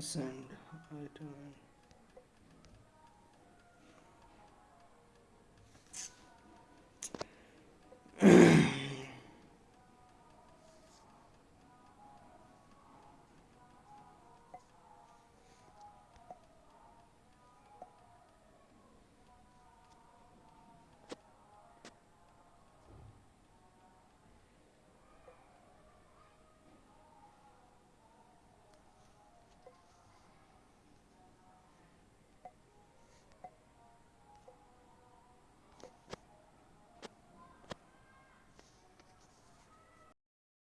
send item